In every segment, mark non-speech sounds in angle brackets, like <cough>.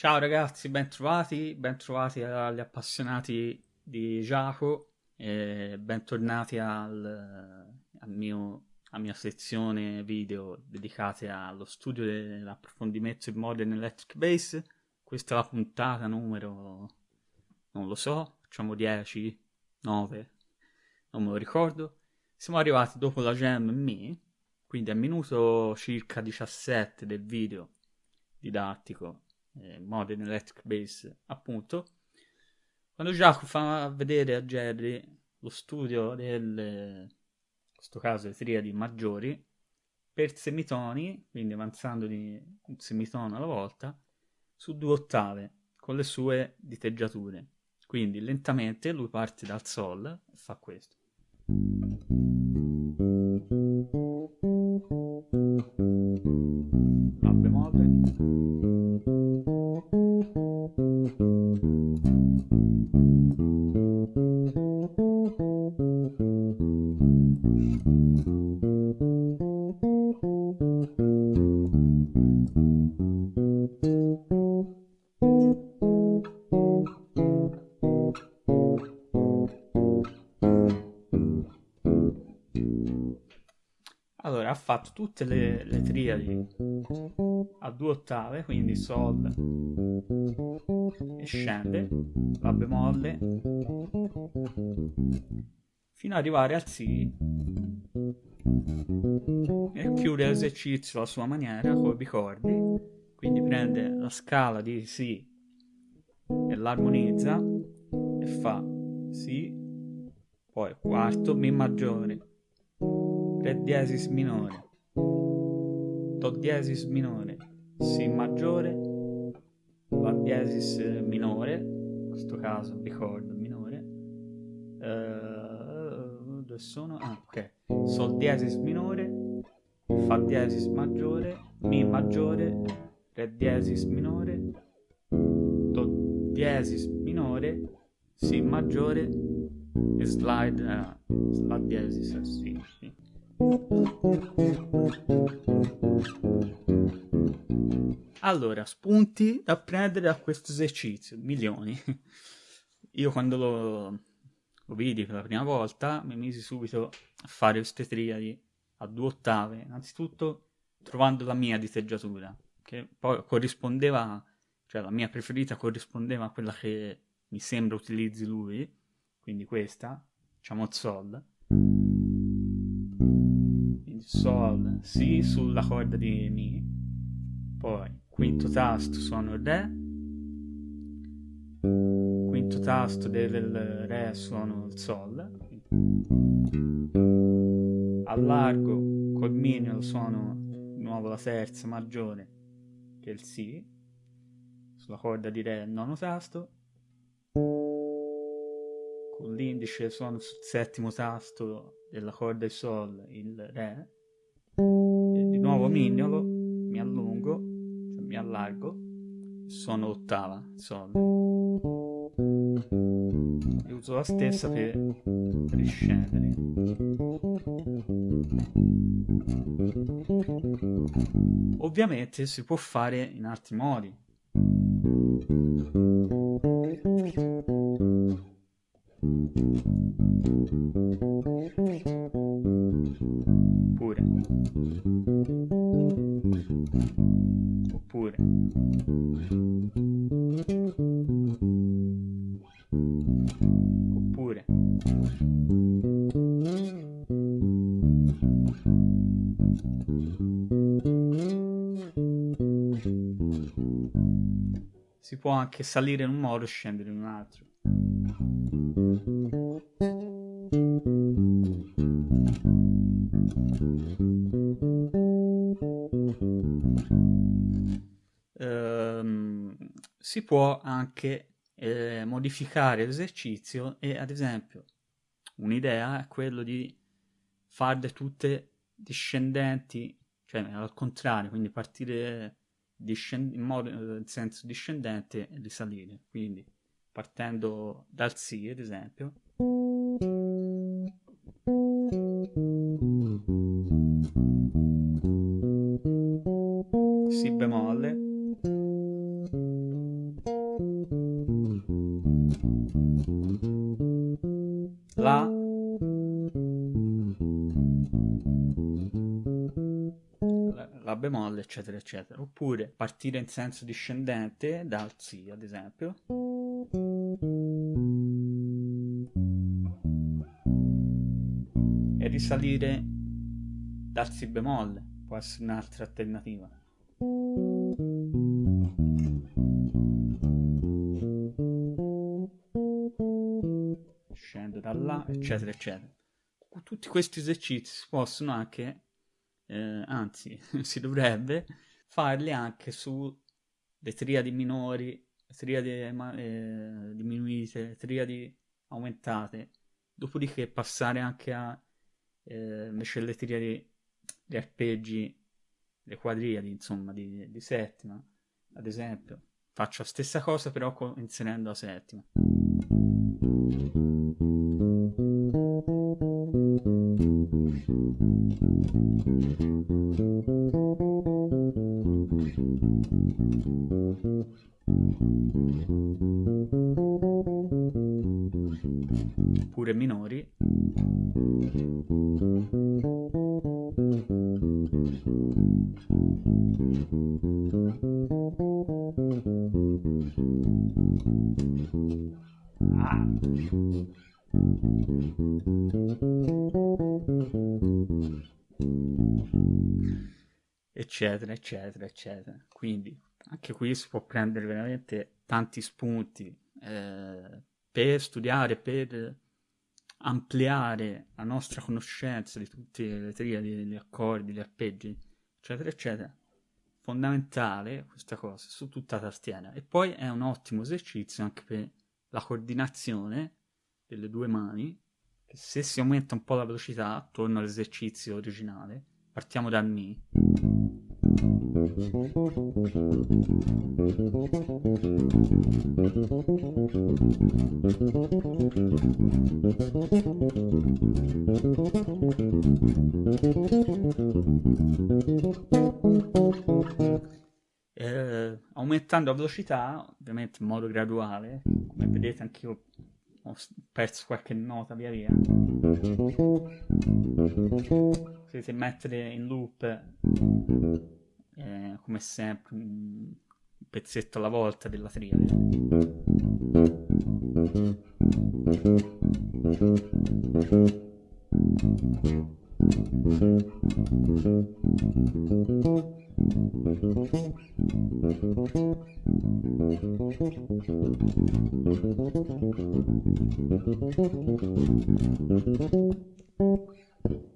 Ciao ragazzi, bentrovati, bentrovati agli appassionati di Giaco e bentornati al, al mio, alla mia sezione video dedicate allo studio dell'approfondimento in Modern Electric Bass. Questa è la puntata numero, non lo so, facciamo 10, 9, non me lo ricordo. Siamo arrivati dopo la Jam Me, quindi al minuto circa 17 del video didattico eh, Modern Electric Bass, appunto, quando Jaco fa vedere a Jerry lo studio del, in questo caso le triadi maggiori, per semitoni, quindi avanzando di un semitono alla volta, su due ottave, con le sue diteggiature. Quindi lentamente lui parte dal Sol e fa questo. Ha fatto tutte le, le triadi a due ottave, quindi Sol e scende, La bemolle, fino ad arrivare al Si e chiude l'esercizio alla sua maniera con i bicordi, quindi prende la scala di Si e l'armonizza e fa Si, poi quarto, Mi maggiore, Re diesis minore, Do diesis minore, Si maggiore, La diesis minore, in questo caso bicordo minore, uh, dove sono? Ah, ok, Sol diesis minore, Fa diesis maggiore, Mi maggiore, Re diesis minore, Do diesis minore, Si maggiore e slide, uh, slide diesis Si. Sì. Allora, spunti da prendere da questo esercizio, milioni. Io quando lo, lo vidi per la prima volta mi misi subito a fare queste a due ottave, innanzitutto trovando la mia diteggiatura, che poi corrispondeva, cioè la mia preferita corrispondeva a quella che mi sembra utilizzi lui, quindi questa, diciamo Sol Sol, Si sulla corda di Mi, poi quinto tasto suono Re, quinto tasto del Re suono il Sol, allargo col Mi suono di nuovo la terza maggiore che è il Si, sulla corda di Re il nono tasto, con l'indice suono sul settimo tasto della corda di Sol il Re, e di nuovo mignolo, mi allungo, cioè mi allargo, suono ottava, Sol. E uso la stessa per riscendere. Ovviamente si può fare in altri modi. Oppure. Oppure. Oppure. Si può anche salire in un modo e scendere in un altro. Ehm, si può anche eh, modificare l'esercizio e ad esempio un'idea è quello di farle tutte discendenti, cioè al contrario, quindi partire in, modo, in senso discendente e risalire, quindi partendo dal Si ad esempio. Si bemolle La La bemolle, eccetera, eccetera. Oppure partire in senso discendente dal Si, ad esempio. Risalire dal Si bemolle. Può essere un'altra alternativa. Scendo da là, eccetera, eccetera. Tutti questi esercizi si possono anche eh, anzi <laughs> si dovrebbe farli anche sulle triadi minori, triadi eh, diminuite, triadi aumentate, dopodiché passare anche a eh, invece le triadi, gli arpeggi, le quadriadi, insomma, di, di settima, ad esempio. Faccio la stessa cosa però inserendo la settima. Pure minori. Eccetera, eccetera, eccetera. Quindi anche qui si può prendere veramente tanti spunti eh, per studiare, per ampliare la nostra conoscenza di tutte le triadi, gli accordi, gli arpeggi, eccetera, eccetera. Fondamentale questa cosa su tutta la tastiera. E poi è un ottimo esercizio anche per la coordinazione delle due mani. Se si aumenta un po' la velocità, torno all'esercizio originale, partiamo dal Mi. Aumentando la velocità, ovviamente in modo graduale, come vedete anch'io ho perso qualche nota via via. Potete mettere in loop, eh, come sempre, un pezzetto alla volta della triade.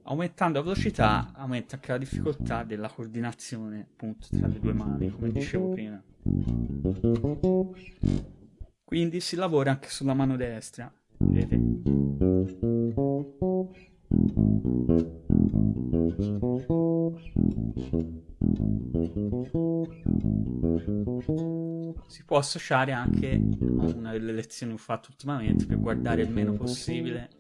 Aumentando la velocità aumenta anche la difficoltà della coordinazione appunto tra le due mani, come dicevo prima. Quindi si lavora anche sulla mano destra, vedete? Può associare anche a una delle lezioni che ho fatto ultimamente per guardare il meno possibile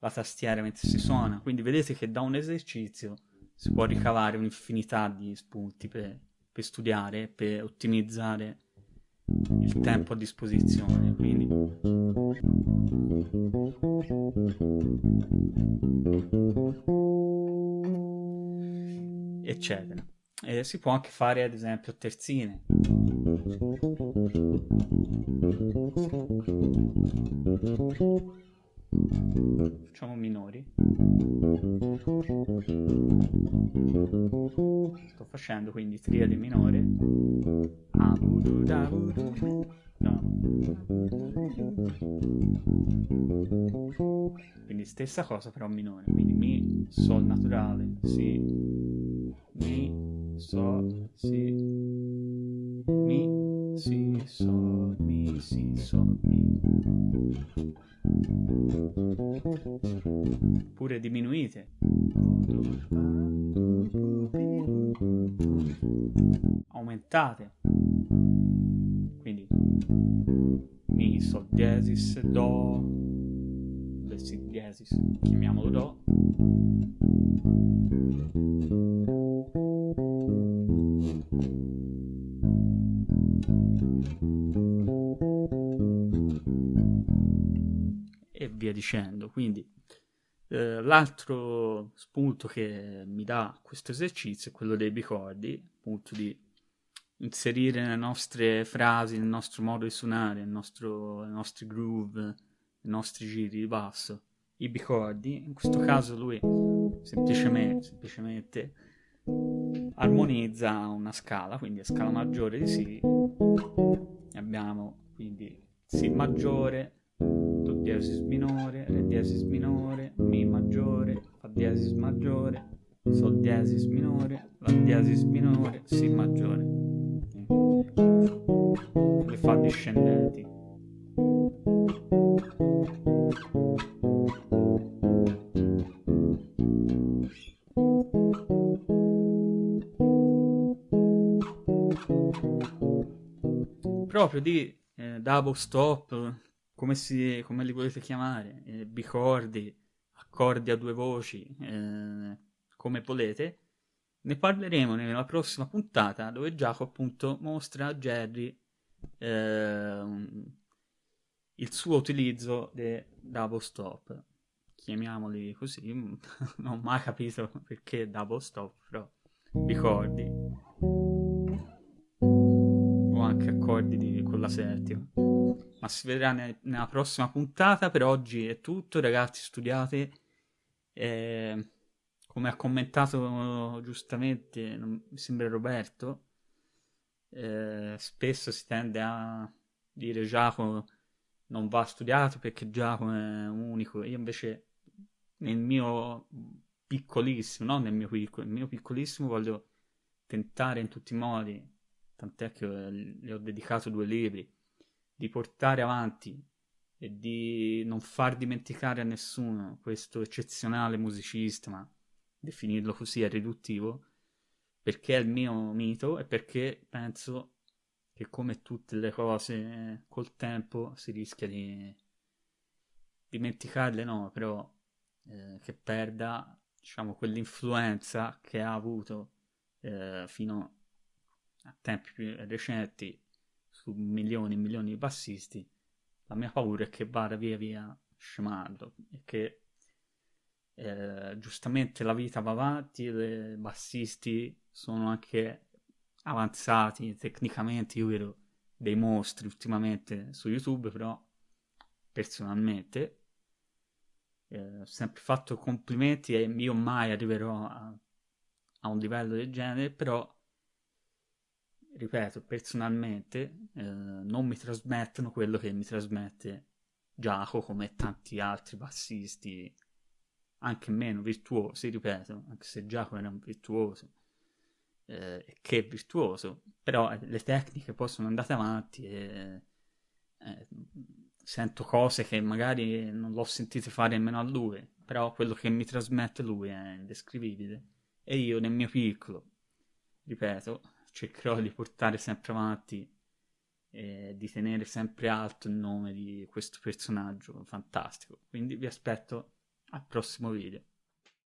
la tastiera mentre si suona. Quindi vedete che da un esercizio si può ricavare un'infinità di spunti per, per studiare, per ottimizzare il tempo a disposizione. Quindi eccetera. E si può anche fare ad esempio terzine. Facciamo minori. Sto facendo quindi triade minore. No. Quindi stessa cosa però minore. Quindi mi, sol naturale, si, mi, sol, si, mi, si, sol, mi, si, sol, mi. Pure diminuite. Aumentate. Quindi mi sol diesis do del si diesis chiamiamolo do e via dicendo. Quindi eh, l'altro spunto che mi dà questo esercizio è quello dei bicordi, appunto di inserire le nostre frasi, nel nostro modo di suonare, il nostro, i nostri groove, i nostri giri di basso, i bicordi. In questo caso lui semplicemente, semplicemente armonizza una scala, quindi a scala maggiore di Si. Abbiamo quindi Si maggiore, Do diesis minore, Re diesis minore, Mi maggiore, Fa diesis maggiore, Sol diesis minore, La diesis minore, Si maggiore. Le fa discendenti. Proprio di eh, double stop, come, si, come, li volete chiamare, eh, bicordi, accordi a due voci, eh, come volete, ne parleremo nella prossima puntata dove Giacomo appunto mostra a Jerry ehm, il suo utilizzo dei double stop. Chiamiamoli così, <laughs> non ho mai capito perché double stop, però bicordi anche accordi di, con la settima. Ma si vedrà ne, nella prossima puntata. Per oggi è tutto, ragazzi. Studiate. Eh, come ha commentato giustamente, non, mi sembra Roberto, eh, spesso si tende a dire Giacomo non va studiato perché Giacomo è unico. Io invece nel mio piccolissimo, non nel mio piccolo, nel mio piccolissimo voglio tentare in tutti i modi tant'è che le ho dedicato due libri, di portare avanti e di non far dimenticare a nessuno questo eccezionale musicista, ma definirlo così è riduttivo, perché è il mio mito e perché penso che come tutte le cose col tempo si rischia di dimenticarle, no, però eh, che perda diciamo quell'influenza che ha avuto eh, fino a tempi più recenti su milioni e milioni di bassisti, la mia paura è che vada via via scemando e che eh, giustamente la vita va avanti, i bassisti sono anche avanzati tecnicamente, io vedo dei mostri ultimamente su YouTube, però personalmente eh, ho sempre fatto complimenti e io mai arriverò a, a un livello del genere, però ripeto, personalmente eh, non mi trasmettono quello che mi trasmette Giacomo come tanti altri bassisti, anche meno virtuosi, ripeto, anche se Giacomo era un virtuoso, eh, che è virtuoso, però eh, le tecniche poi sono andate avanti e eh, sento cose che magari non l'ho sentito fare nemmeno a lui, però quello che mi trasmette lui è indescrivibile. E io nel mio piccolo, ripeto, cercherò di portare sempre avanti e di tenere sempre alto il nome di questo personaggio fantastico. Quindi vi aspetto al prossimo video.